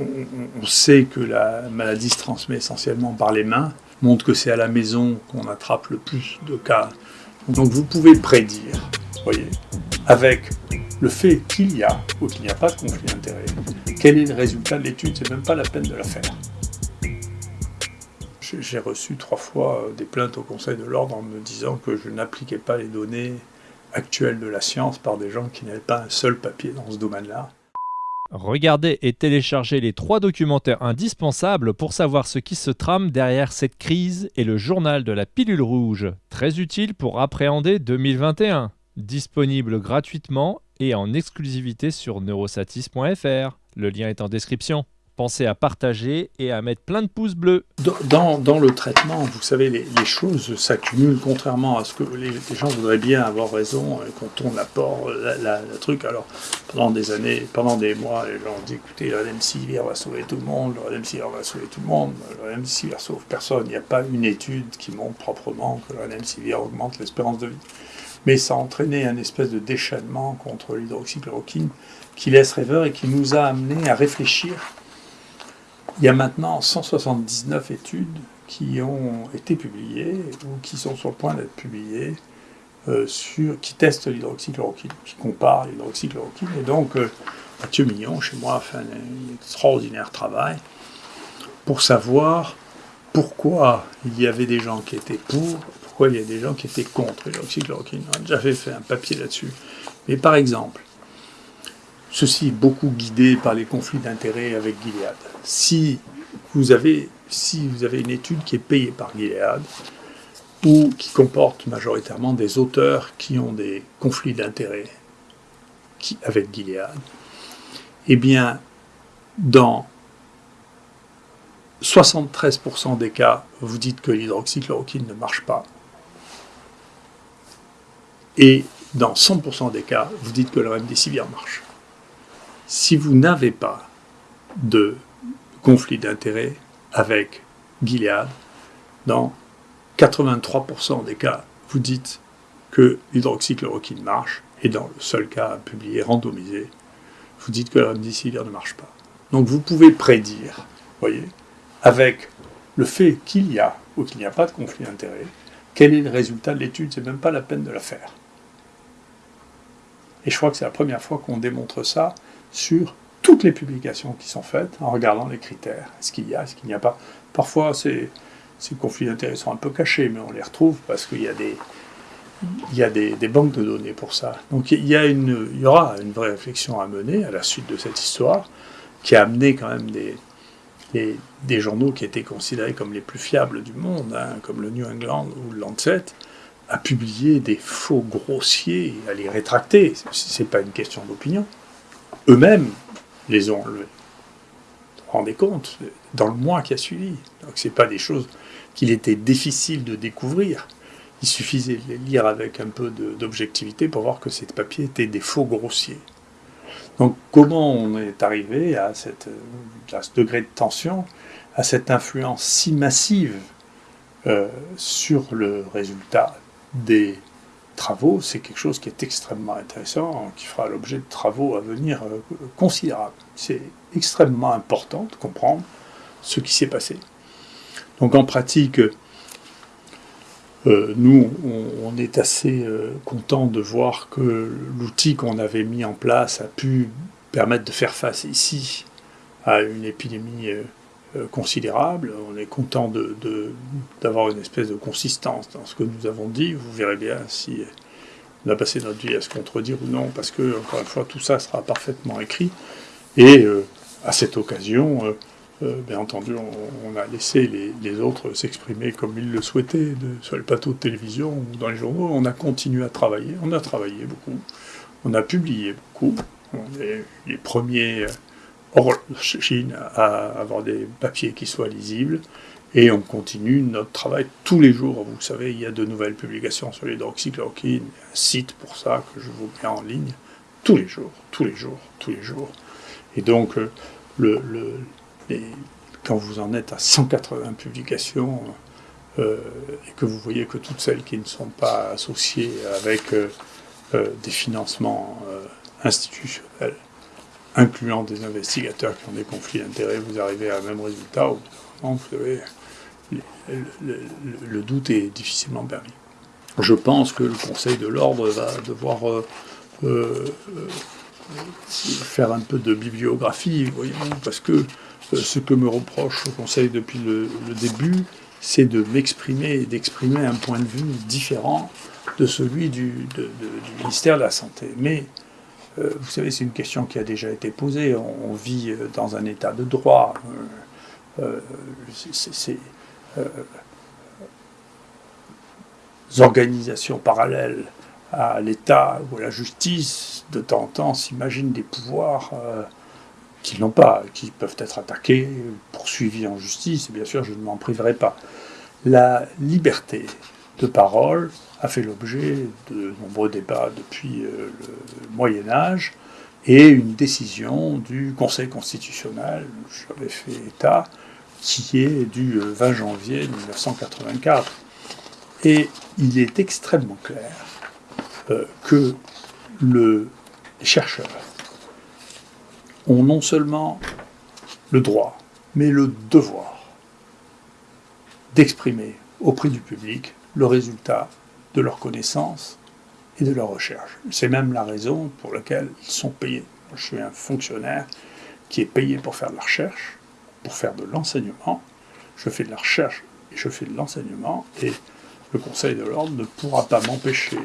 on, sait que la maladie se transmet essentiellement par les mains, montre que c'est à la maison qu'on attrape le plus de cas. Donc vous pouvez prédire, voyez, avec le fait qu'il y a ou qu'il n'y a pas de conflit d'intérêt, quel est le résultat de l'étude, c'est même pas la peine de la faire. J'ai reçu trois fois euh, des plaintes au Conseil de l'Ordre en me disant que je n'appliquais pas les données actuelles de la science par des gens qui n'avaient pas un seul papier dans ce domaine-là. Regardez et téléchargez les trois documentaires indispensables pour savoir ce qui se trame derrière cette crise et le journal de la pilule rouge, très utile pour appréhender 2021. Disponible gratuitement et en exclusivité sur neurosatis.fr. Le lien est en description pensez à partager et à mettre plein de pouces bleus. Dans, le traitement, vous savez, les, choses s'accumulent contrairement à ce que les, gens voudraient bien avoir raison euh, quand on apporte la, truc. Alors, pendant des années, pendant des mois, les gens dit écoutez, le remdesivir va sauver tout le monde, le remdesivir va sauver tout le monde, le remdesivir sauve personne. Il n'y a pas une étude qui montre proprement que le remdesivir augmente l'espérance de vie. Mais ça a entraîné un espèce de déchaînement contre l'hydroxychloroquine qui laisse rêveur et qui nous a amené à réfléchir il y a maintenant 179 études qui ont été publiées ou qui sont sur le point d'être publiées euh, sur, qui testent l'hydroxychloroquine, qui comparent l'hydroxychloroquine. Et donc, euh, Mathieu Mignon, chez moi, a fait un, extraordinaire travail pour savoir pourquoi il y avait des gens qui étaient pour, pourquoi il y a des gens qui étaient contre l'hydroxychloroquine. On a déjà fait un papier là-dessus. Mais par exemple, Ceci est beaucoup guidé par les conflits d'intérêts avec Gilead. Si vous, avez, une étude qui est payée par Gilead, ou qui comporte majoritairement des auteurs qui ont des conflits d'intérêts avec Gilead, eh bien, dans 73% des cas, vous dites que l'hydroxychloroquine ne marche pas. Et dans 100% des cas, vous dites que le remdesivir marche si vous n'avez pas de conflit d'intérêt avec Gilead, dans 83% des cas, vous dites que l'hydroxychloroquine marche, et dans le seul cas publié, randomisé, vous dites que la remdesivir ne marche pas. Donc vous pouvez prédire, voyez, avec le fait qu'il y a ou qu'il n'y a pas de conflit d'intérêt, quel est le résultat de l'étude, c'est même pas la peine de la faire. Et je crois que c'est la première fois qu'on démontre ça sur toutes les publications qui sont faites en regardant les critères. Est-ce qu'il y a, est-ce qu'il n'y a pas? Parfois, ces, conflits d'intérêts sont un peu cachés, mais on les retrouve parce qu'il y a des, il y a des, banques de données pour ça. Donc il y, a une, il y aura une vraie réflexion à mener à la suite de cette histoire, qui a amené quand même des, des, journaux qui étaient considérés comme les plus fiables du monde, hein, comme le New England ou le Lancet, à publier des faux grossiers, à les rétracter. Ce n'est pas une question d'opinion eux-mêmes les ont enlevés. Vous vous rendez compte Dans le mois qui a suivi. Donc ce pas des choses qu'il était difficile de découvrir. Il suffisait de les lire avec un peu d'objectivité pour voir que ces papiers étaient des faux grossiers. Donc comment on est arrivé à, ce degré de tension, à cette influence si massive euh, sur le résultat des travaux, c'est quelque chose qui est extrêmement intéressant, qui fera l'objet de travaux à venir euh, considérables. C'est extrêmement important de comprendre ce qui s'est passé. Donc en pratique, euh, nous, on, est assez euh, content de voir que l'outil qu'on avait mis en place a pu permettre de faire face ici à une épidémie considérable. On est content d'avoir une espèce de consistance dans ce que nous avons dit. Vous verrez bien si on a passé notre vie à se contredire ou non, parce que, encore une fois, tout ça sera parfaitement écrit. Et euh, à cette occasion, euh, euh, bien entendu, on, a laissé les, autres s'exprimer comme ils le souhaitaient, sur le plateau de télévision ou dans les journaux. On a continué à travailler, on a travaillé beaucoup, on a publié beaucoup. On est les premiers hors Chine à avoir des papiers qui soient lisibles. Et on continue notre travail tous les jours. Vous savez, il y a de nouvelles publications sur l'hydroxychloroquine, un site pour ça que je vous mets en ligne tous les jours, tous les jours, tous les jours. Et donc, euh, le, quand vous en êtes à 180 publications, euh, et que vous voyez que toutes celles qui ne sont pas associées avec euh, des financements institutionnels incluant des investigateurs qui ont des conflits d'intérêts, vous arrivez à un même résultat, vous savez, le, doute est difficilement permis. Je pense que le Conseil de l'ordre va devoir euh, euh, faire un peu de bibliographie, voyons, parce que ce que me reproche le Conseil depuis le, début, c'est de m'exprimer et d'exprimer un point de vue différent de celui du, ministère de la Santé. Mais euh, vous savez, c'est une question qui a déjà été posée. On, vit euh, dans un état de droit. Euh, ces organisations parallèles à l'État ou à la justice, de temps en temps, s'imaginent des pouvoirs qu'ils n'ont pas, qui peuvent être attaqués, poursuivis en justice, et bien sûr, je ne m'en priverai pas. La liberté de parole a fait l'objet de nombreux débats depuis euh, le Moyen Âge, et une décision du Conseil constitutionnel, j'avais fait état, qui est du 20 euh, janvier 1984. Et il est extrêmement clair euh, que le, les chercheurs ont non seulement le droit, mais le devoir d'exprimer auprès du public le résultat de leur connaissance et de leur recherche. C'est même la raison pour laquelle ils sont payés. Je suis un fonctionnaire qui est payé pour faire de la recherche, pour faire de l'enseignement. Je fais de la recherche et je fais de l'enseignement et le Conseil de l'ordre ne pourra pas m'empêcher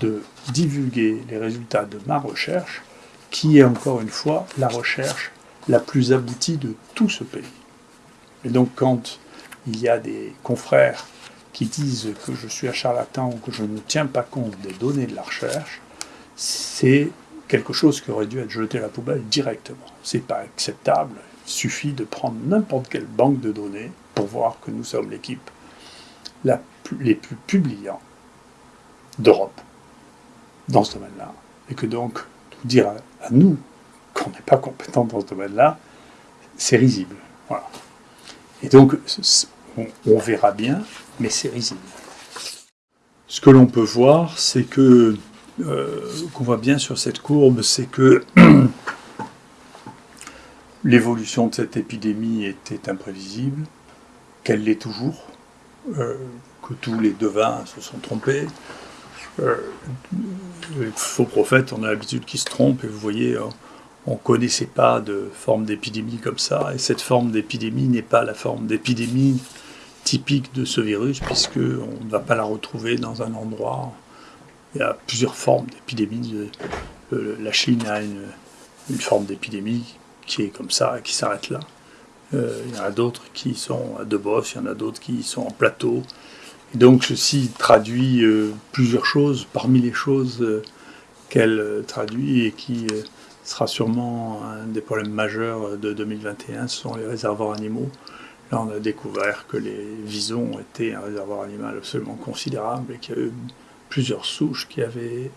de divulguer les résultats de ma recherche qui est encore une fois la recherche la plus aboutie de tout ce pays. Et donc quand il y a des confrères qui disent que je suis un charlatan ou que je ne tiens pas compte des données de la recherche, c'est quelque chose qui aurait dû être jeté à la poubelle directement. C'est pas acceptable. Il suffit de prendre n'importe quelle banque de données pour voir que nous sommes l'équipe les plus publiants d'Europe dans ce domaine-là. Et que donc, dire à, nous qu'on n'est pas compétent dans ce domaine-là, c'est risible. Voilà. Et donc, on, verra bien, mais c'est risible. Ce que l'on peut voir, c'est que, euh, qu'on voit bien sur cette courbe, c'est que l'évolution de cette épidémie était imprévisible, qu'elle l'est toujours, euh, que tous les devins se sont trompés, euh, les faux prophètes, on a l'habitude qu'ils se trompent, et vous voyez, on ne connaissait pas de forme d'épidémie comme ça, et cette forme d'épidémie n'est pas la forme d'épidémie typique de ce virus, puisqu'on ne va pas la retrouver dans un endroit. Il y a plusieurs formes d'épidémie. La Chine a une, forme d'épidémie qui est comme ça, et qui s'arrête là. Euh, il y en a d'autres qui sont à Debos, il y en a d'autres qui sont en plateau, donc ceci traduit euh, plusieurs choses, parmi les choses euh, qu'elle euh, traduit et qui sera sûrement un des problèmes majeurs de 2021, ce sont les réservoirs animaux. Là, on a découvert que les visons étaient un réservoir animal absolument considérable et qu'il y a eu plusieurs souches qui avaient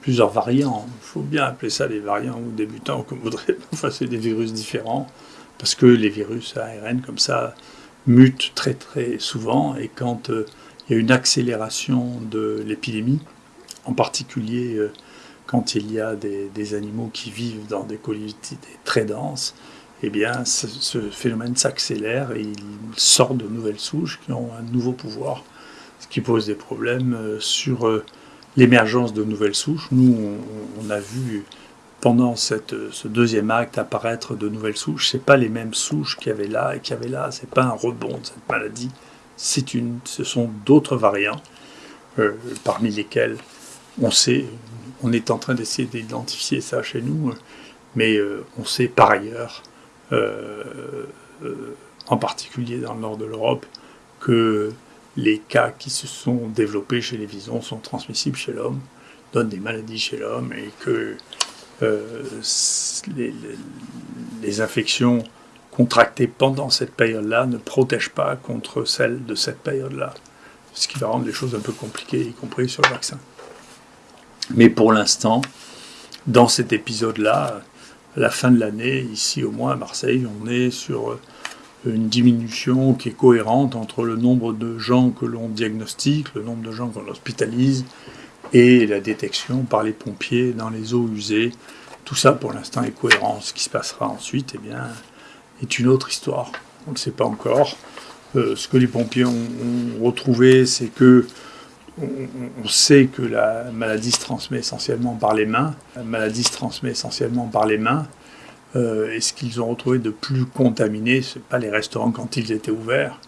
plusieurs variants. Il faut bien appeler ça des variants ou débutants, comme vous voudrez. Enfin, c'est des virus différents, parce que les virus ARN, comme ça, mutent très très souvent, et quand il y a une accélération de l'épidémie, en particulier euh, quand il y a des, animaux qui vivent dans des collectivités très denses, eh bien, ce, phénomène s'accélère et il sort de nouvelles souches qui ont un nouveau pouvoir, ce qui pose des problèmes euh, sur euh, l'émergence de nouvelles souches. Nous, on, a vu pendant cette, ce deuxième acte apparaître de nouvelles souches. Ce pas les mêmes souches qu'il y avait là et qu'il y avait là. Ce n'est pas un rebond de cette maladie une, ce sont d'autres variants, euh, parmi lesquels on sait, on est en train d'essayer d'identifier ça chez nous, mais euh, on sait par ailleurs, euh, en particulier dans le nord de l'Europe, que les cas qui se sont développés chez les visons sont transmissibles chez l'homme, donnent des maladies chez l'homme, et que les, les infections contractées pendant cette période-là ne protègent pas contre celles de cette période-là. Ce qui va rendre les choses un peu compliquées, y compris sur le vaccin. Mais pour l'instant, dans cet épisode-là, à la fin de l'année, ici au moins à Marseille, on est sur une diminution qui est cohérente entre le nombre de gens que l'on diagnostique, le nombre de gens qu'on hospitalise, et la détection par les pompiers dans les eaux usées Tout ça, pour l'instant, est cohérent. Ce qui se passera ensuite, eh bien, est une autre histoire. On ne sait pas encore. Euh, ce que les pompiers ont, retrouvé, c'est que on, sait que la maladie se transmet essentiellement par les mains. La maladie se transmet essentiellement par les mains. Euh, et ce qu'ils ont retrouvé de plus contaminé, ce n'est pas les restaurants quand ils étaient ouverts.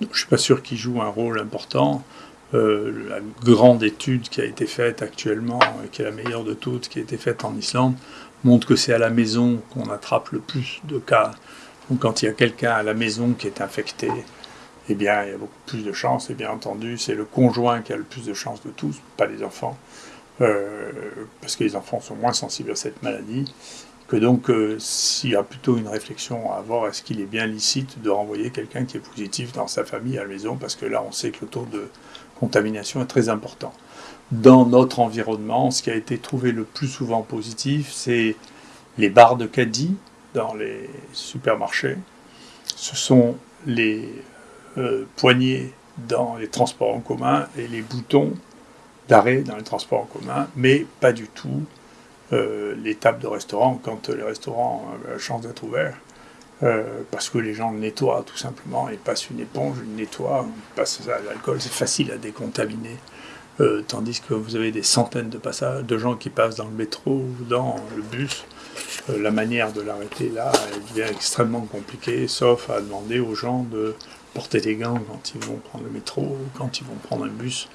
je ne suis pas sûr qu'ils jouent un rôle important. Euh, la grande étude qui a été faite actuellement, qui est la meilleure de toutes, qui a été faite en Islande, montre que c'est à la maison qu'on attrape le plus de cas. Donc quand il y a quelqu'un à la maison qui est infecté, eh bien il y a beaucoup plus de chances, et bien entendu c'est le conjoint qui a le plus de chances de tous, pas les enfants, euh, parce que les enfants sont moins sensibles à cette maladie, que donc euh, s'il y a plutôt une réflexion à avoir, est-ce qu'il est bien licite de renvoyer quelqu'un qui est positif dans sa famille à la maison, parce que là on sait que le taux de contamination est très important. Dans notre environnement, ce qui a été trouvé le plus souvent positif, c'est les barres de caddie dans les supermarchés. Ce sont les euh, poignées dans les transports en commun et les boutons d'arrêt dans les transports en commun, mais pas du tout euh, les tables de restaurant quand les restaurants ont la chance d'être ouverts. Euh, parce que les gens nettoient tout simplement, ils passent une éponge, ils nettoient, ils passent l'alcool, c'est facile à décontaminer. Euh, tandis que vous avez des centaines de passages, de gens qui passent dans le métro ou dans le bus. La manière de l'arrêter là, elle devient extrêmement compliquée, sauf à demander aux gens de porter des gants quand ils vont prendre le métro ou quand ils vont prendre un bus,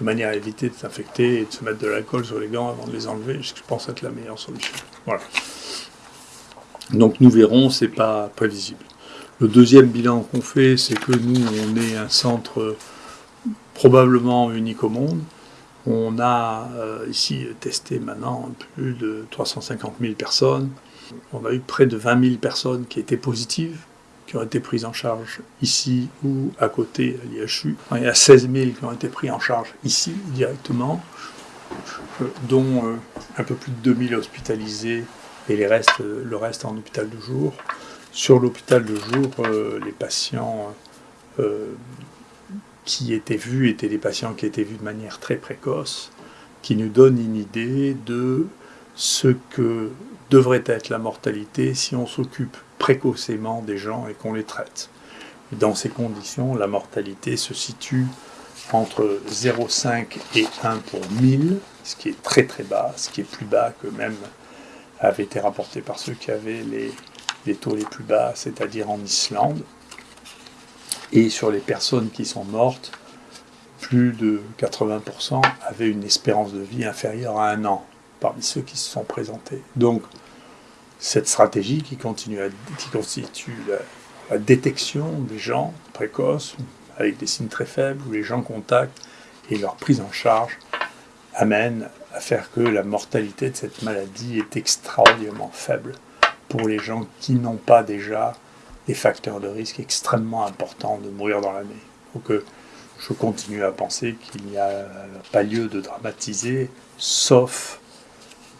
de manière à éviter de s'infecter et de se mettre de l'alcool sur les gants avant de les enlever, ce que je pense être la meilleure solution. Voilà. Donc nous verrons, c'est pas prévisible. Le deuxième bilan qu'on fait, c'est que nous, on est un centre probablement unique au monde. On a euh, ici testé maintenant plus de 350 000 personnes. On a eu près de 20 000 personnes qui étaient positives, qui ont été prises en charge ici ou à côté à l'IHU. Il y a 16 000 qui ont été pris en charge ici directement, euh, dont euh, un peu plus de 2 000 hospitalisés et les restes, le reste en hôpital de jour. Sur l'hôpital de jour, euh, les patients qui étaient vus étaient des patients qui étaient vus de manière très précoce, qui nous donnent une idée de ce que devrait être la mortalité si on s'occupe précocement des gens et qu'on les traite. Dans ces conditions, la mortalité se situe entre 0,5 et 1 pour 1000, ce qui est très très bas, ce qui est plus bas que même avait été rapporté par ceux qui avaient les, taux les plus bas, c'est-à-dire en Islande. Et sur les personnes qui sont mortes, plus de 80% avaient une espérance de vie inférieure à un an parmi ceux qui se sont présentés. Donc, cette stratégie qui, continue qui constitue la, détection des gens précoces, avec des signes très faibles, où les gens contactent et leur prise en charge, amène à faire que la mortalité de cette maladie est extraordinairement faible pour les gens qui n'ont pas déjà des facteurs de risque extrêmement importants de mourir dans l'année. Donc je continue à penser qu'il n'y a pas lieu de dramatiser, sauf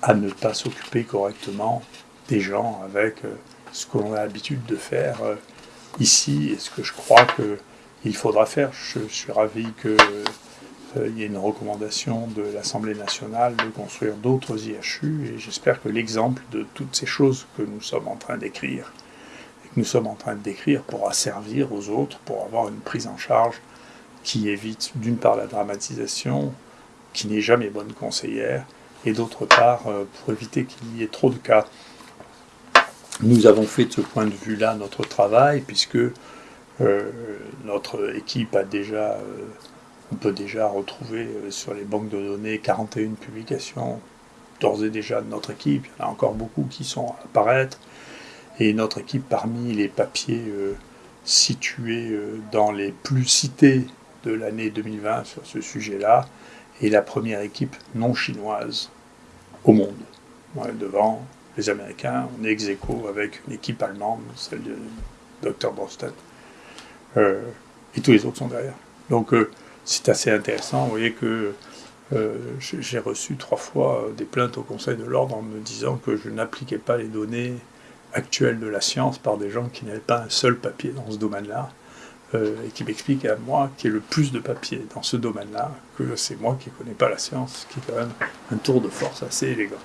à ne pas s'occuper correctement des gens avec euh, ce que l'on a l'habitude de faire euh, ici et ce que je crois qu'il faudra faire. Je, suis ravi que euh, y a une recommandation de l'Assemblée nationale de construire d'autres IHU et j'espère que l'exemple de toutes ces choses que nous sommes en train d'écrire et que nous sommes en train décrire pourra servir aux autres pour avoir une prise en charge qui évite d'une part la dramatisation, qui n'est jamais bonne conseillère, et d'autre part euh, pour éviter qu'il y ait trop de cas. Nous avons fait de ce point de vue-là notre travail puisque euh, notre équipe a déjà on peut déjà retrouver euh, sur les banques de données 41 publications d'ores et déjà de notre équipe. Il y en a encore beaucoup qui sont à apparaître. Et notre équipe, parmi les papiers euh, situés euh, dans les plus cités de l'année 2020 sur ce sujet-là, est la première équipe non chinoise au monde. devant les Américains, on est ex avec une équipe allemande, celle de Dr. Boston. et tous les autres sont derrière. Donc, c'est assez intéressant. Vous voyez que euh, j'ai reçu trois fois euh, des plaintes au Conseil de l'ordre en me disant que je n'appliquais pas les données actuelles de la science par des gens qui n'avaient pas un seul papier dans ce domaine-là, euh, et qui m'expliquent à moi qui ai le plus de papiers dans ce domaine-là, que c'est moi qui ne connais pas la science, ce qui est quand même un tour de force assez élégant.